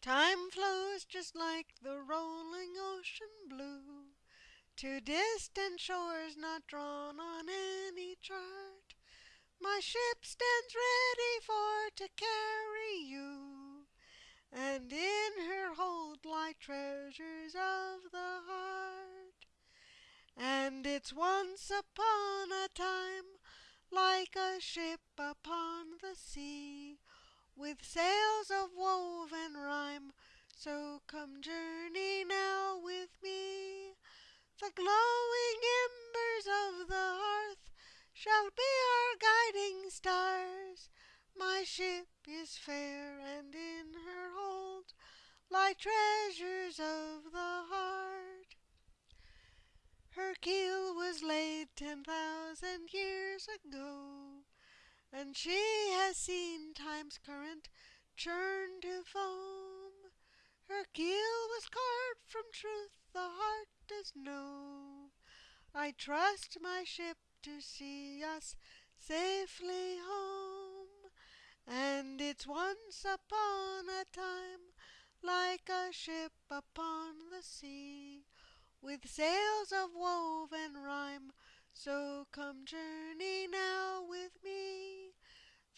Time flows just like the rolling ocean blue To distant shores not drawn on any chart. My ship stands ready for to carry you, And in her hold lie treasures of the heart. And it's once upon a time like a ship upon the sea, With sails of woven rhyme. So come journey now with me. The glowing embers of the hearth Shall be our guiding stars. My ship is fair, and in her hold Lie treasures of the heart. Her keel was laid ten thousand years ago, And she has seen Time's current churn to foam. Her keel was carved from truth the heart does know. I trust my ship to see us safely home. And it's once upon a time like a ship upon the sea with sails of woven rhyme. So come journey now with.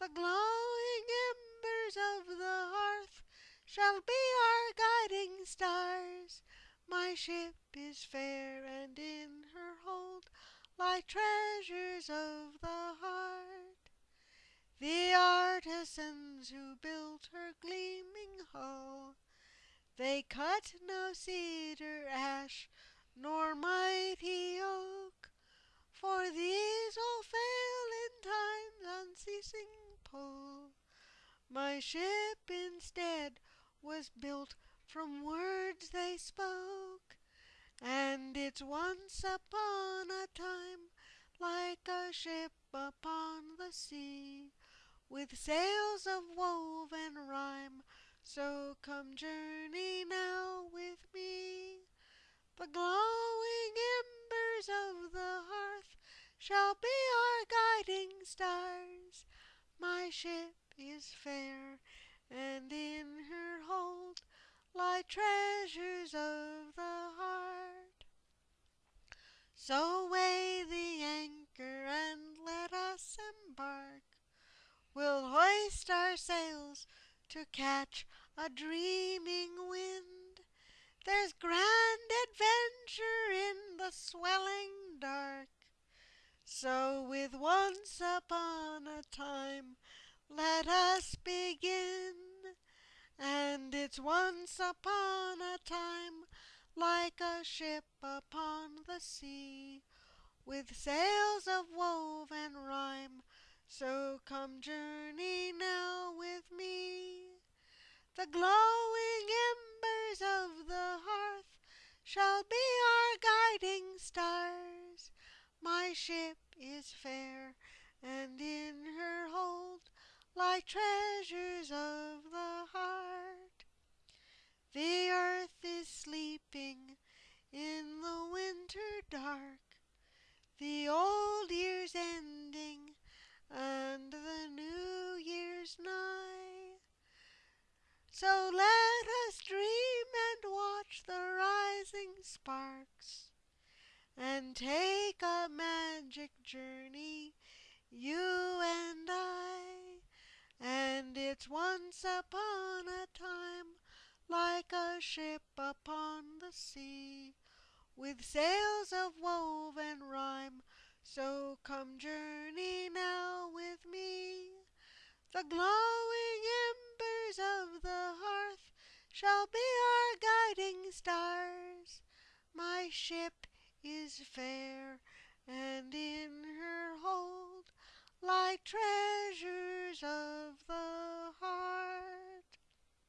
The glowing embers of the hearth shall be our guiding stars. My ship is fair, and in her hold lie treasures of the heart. The artisans who built her gleaming hull, they cut no cedar, ash, nor mighty oak, for these all fail in time's unceasing pull. My ship instead was built from words they spoke, and it's once upon a time like a ship upon the sea, with sails of woven rhyme. So come journey now with me. The glowing embers of the hearth shall be our guiding stars. My ship is fair, and in her hold lie treasures of the heart. So weigh the anchor and let us embark. We'll hoist our sails to catch a dreaming wind. There's grand adventure in the swelling. So with once upon a time let us begin. And it's once upon a time like a ship upon the sea, with sails of woven rhyme. So come journey now with me. The glowing embers of the hearth shall be our guiding stars. My ship is fair, and in her hold lie treasures of the heart. The earth is sleeping in the winter dark, the old year's ending, and the new year's nigh. So let us dream and watch the rising sparks and take a magic journey, you and I. And it's once upon a time like a ship upon the sea with sails of woven rhyme. So come journey now with me. The glowing embers of the hearth shall be our guiding stars. My ship is fair, and in her hold lie treasures of